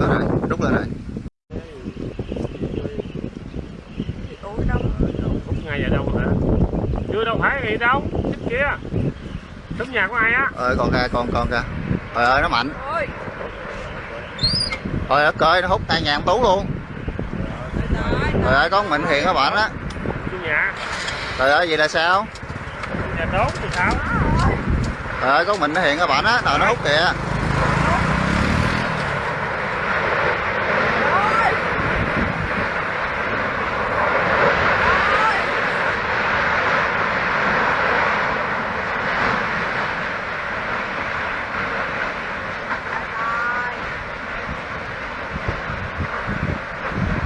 Đó rồi, rút lên rồi. Ủa đâu Hút ngay vào đâu hả? Chưa đâu phải gì đâu, chết kia. Đúng nhà của ai á? Ơi con kìa, con con kìa. Trời ơi nó mạnh. ôi Trời ơi nó hút tay nhà ông Tú luôn. trời ơi có con Mịn Hiền các bạn nhà. Trời ơi vậy là sao? Nhà tốt thì sao? Trời ơi có con Mịn nó Hiền các bạn á, nào nó hút kìa.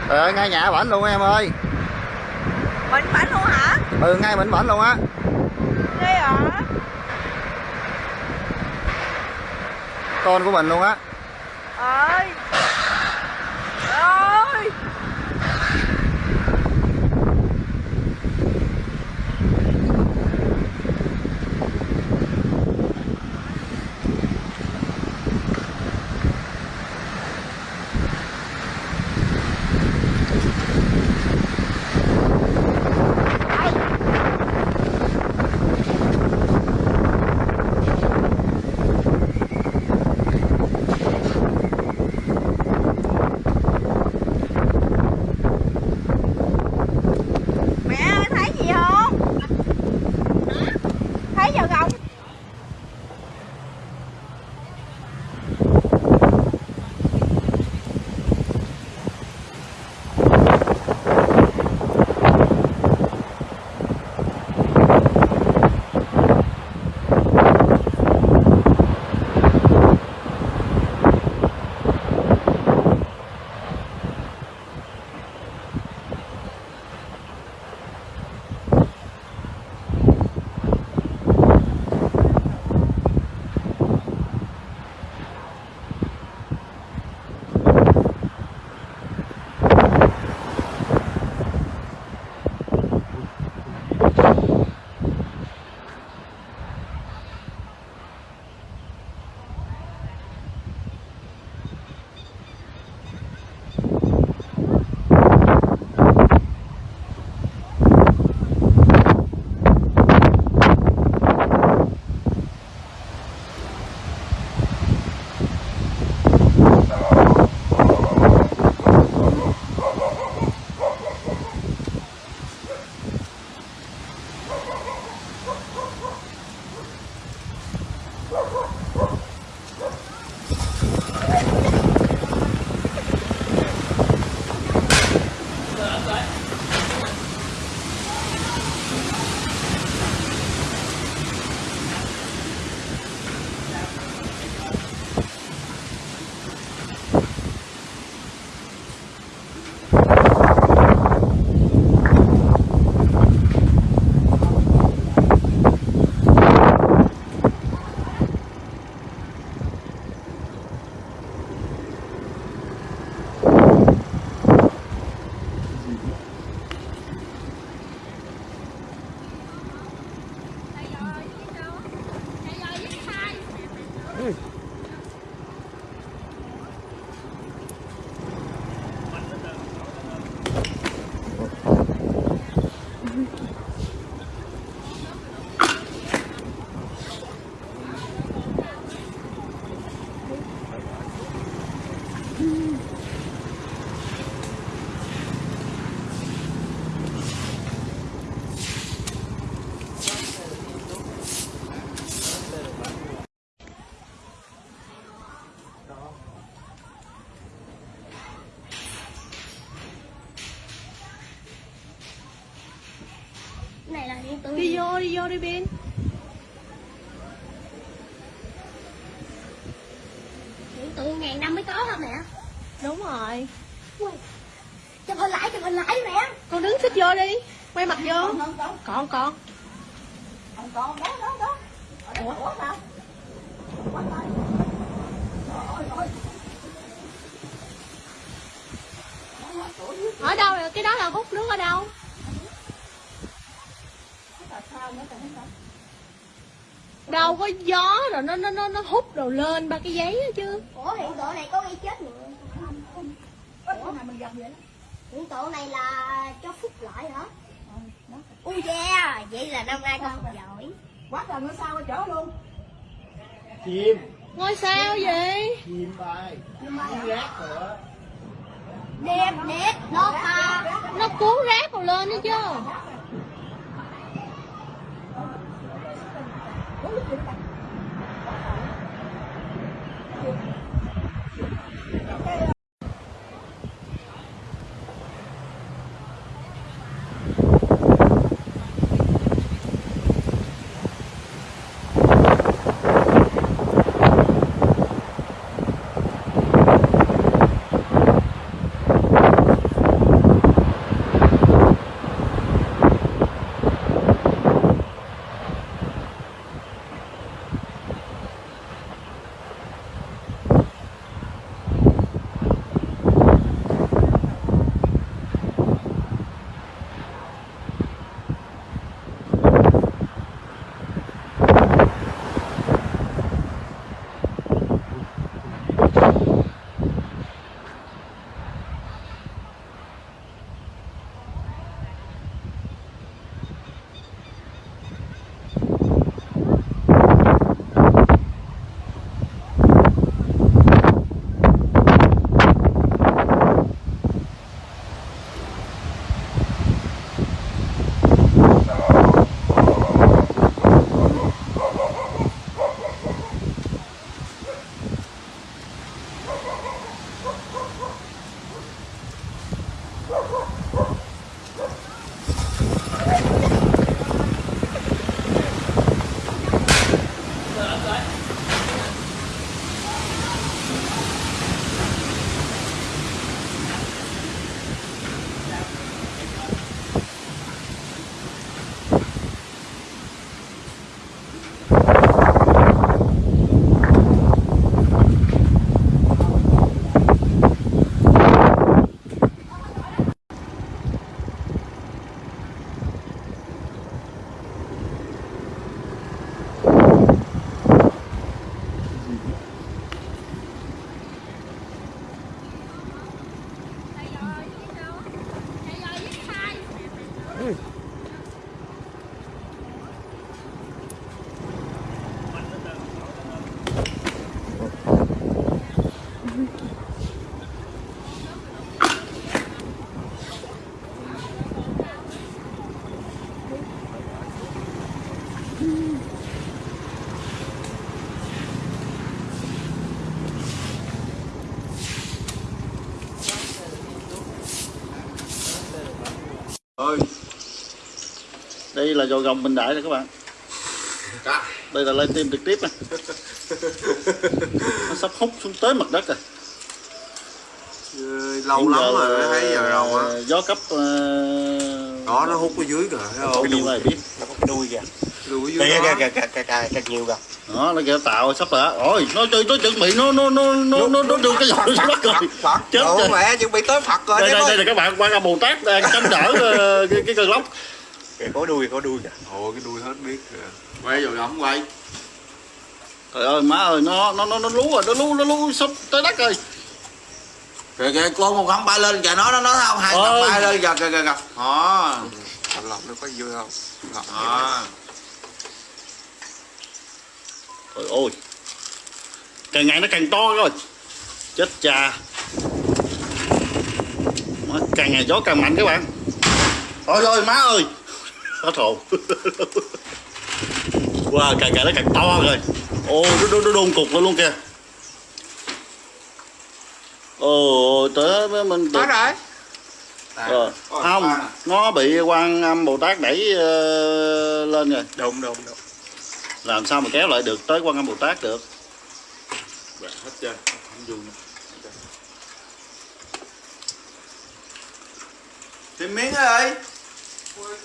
Ơi ngay nhà bảnh luôn em ơi. mình bánh luôn hả Ừ ngay Mịn bảnh luôn á. ghê hả Con của mình luôn á. ơi vô đi vô đi điện tử ngàn năm mới có hả mẹ? Đúng rồi. Ui, chụp hình lại chụp hình lại mẹ. Con đứng xích vô đi quay mặt vô. Không không không. Còn còn. Không con đó đó đó ủa? ủa sao ở đâu rồi? Cái đó là hút nước ở đâu đâu có gió rồi nó nó nó nó hút đồ lên ba cái giấy đó chứ. Ủa hiện tượng này có gây chết người vòng vòng vậy đó. Tổ này là cho phúc lợi hả? Ừ, đó. Ui yeah, vậy là năm nay con giỏi. quá trời ngôi sao ở chỗ luôn. Chim. Ngôi sao gì? chim bay. Mà rác nữa Đẹp, đẹp, nó à, nó cuốn rác còn lên nữa chứ. Ơi là dò gồng bình đại nè các bạn. Đây là lên tim trực tiếp nè nó sắp hút xuống tới mặt đất rồi Ừ, lâu Hiện lắm giờ rồi là mới thấy giờ rồi á. gió cấp uh, đó nó hút ở dưới kìa thấy không? cái này biết. Nó có cái đuôi kìa. Đuôi dưới kìa kìa kìa kìa kìa kìa nhiều kìa. Đó nó kêu tạo sắp rồi ôi nó chơi nó chuẩn bị nó nó nó nó nó nó đưa cái giò xuống đất rồi Phật. chết rồi. mẹ chuẩn bị tới Phật rồi đây đây đây là các bạn quan âm bồ tát đang chống đỡ ờ, cái cái cơn lốc kìa có đuôi có đuôi. Kìa ồ cái đuôi hết biết kìa quay rồi ổng quay. Trời ơi má ơi nó nó nó nó lú rồi nó lú nó lú sắp tới đất rồi. Kìa kìa con một không bay lên kìa nó nó nó không? Hai cặp bay lên kìa kìa kìa kìa. Đó lòng nó có vui không? Đó. Trời ơi. Càng ngày nó càng to rồi. Chết cha. Càng ngày gió càng mạnh các bạn. Ôi ơi má ơi hết hồn. Wow càng ngày nó càng to rồi. Ô nó, nó, nó đôn cục lên luôn kìa. Ồ tới với mình được. tới rồi Ờ, không nó bị quan âm bồ tát đẩy ờ, lên rồi. Đúng đúng đúng làm sao mà kéo lại được tới quan âm bồ tát được? Hết trơn. Không dùng tìm miếng ơi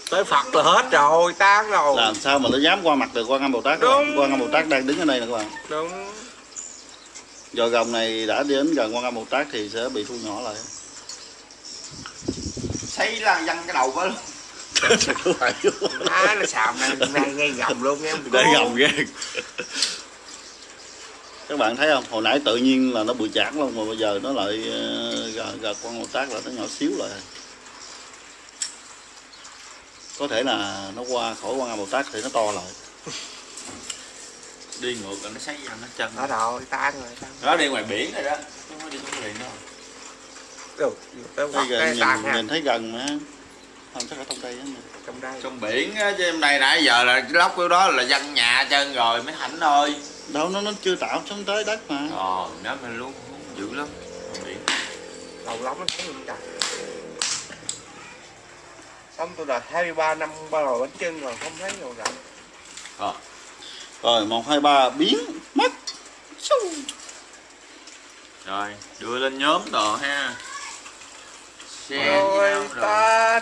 tới phật là hết rồi tan rồi. Làm sao mà nó dám qua mặt được quan âm bồ tát các bạn? Đúng. quan âm bồ tát đang đứng ở đây nè các bạn. Đúng. Do gồng này đã đến gần quan âm bồ tát thì sẽ bị thu nhỏ lại. Xây là văng cái đầu với má nó xàm ngay ngay gầm luôn em để gồng ghê các bạn thấy không? Hồi nãy tự nhiên là nó bự chản luôn mà bây giờ nó lại ờ, gà con màu tác là nó nhỏ xíu lại có thể là nó qua khỏi qua màu tác thì nó to lại. Đi ngược là nó xây ra nó chân. Đó rồi, tan rồi, tan. nó đi ngoài biển rồi đó. Chứ không có đi xuống biển đâu Được, tới gần, cái nhìn, nhìn thấy gần mà. Không chắc ở trong đây á. Trong đây. trong biển á chứ em này nãy giờ là cái lóc của đó là dân nhà chân rồi mới thảnh thôi đâu nó nó chưa tạo xuống tới đất mà. Ờ nó mình luôn dữ lắm. Trong biển. Đầu lắm nó thấy luôn trời. Xong tôi là 23 năm ba rồi bánh chân rồi, không thấy rồi rảnh. rồi một hai ba biến mất. Rồi đưa lên nhóm đồ ha. Nhau rồi. ta